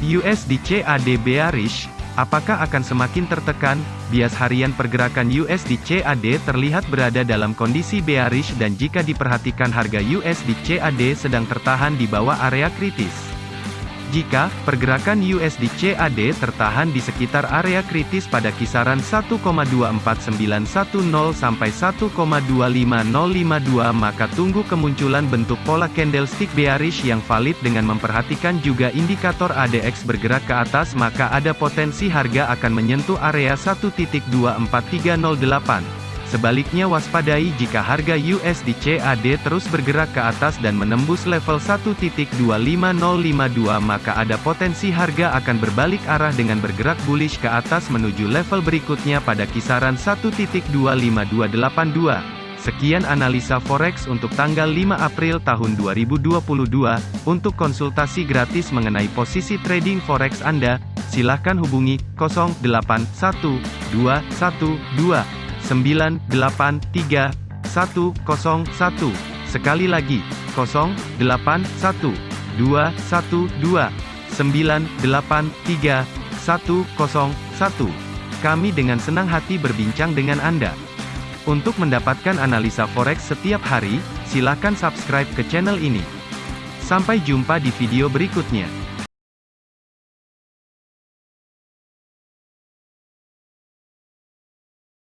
USD CAD bearish, apakah akan semakin tertekan? Bias harian pergerakan USD CAD terlihat berada dalam kondisi bearish dan jika diperhatikan harga USD CAD sedang tertahan di bawah area kritis. Jika pergerakan USD CAD tertahan di sekitar area kritis pada kisaran 1,24910 sampai 1,25052 maka tunggu kemunculan bentuk pola candlestick bearish yang valid dengan memperhatikan juga indikator ADX bergerak ke atas maka ada potensi harga akan menyentuh area 1.24308. Sebaliknya waspadai jika harga USD CAD terus bergerak ke atas dan menembus level 1.25052 maka ada potensi harga akan berbalik arah dengan bergerak bullish ke atas menuju level berikutnya pada kisaran 1.25282. Sekian analisa forex untuk tanggal 5 April tahun 2022. Untuk konsultasi gratis mengenai posisi trading forex Anda, silakan hubungi 081212 983 101. Sekali lagi, 081 212 983 101. Kami dengan senang hati berbincang dengan Anda. Untuk mendapatkan analisa forex setiap hari, silakan subscribe ke channel ini. Sampai jumpa di video berikutnya.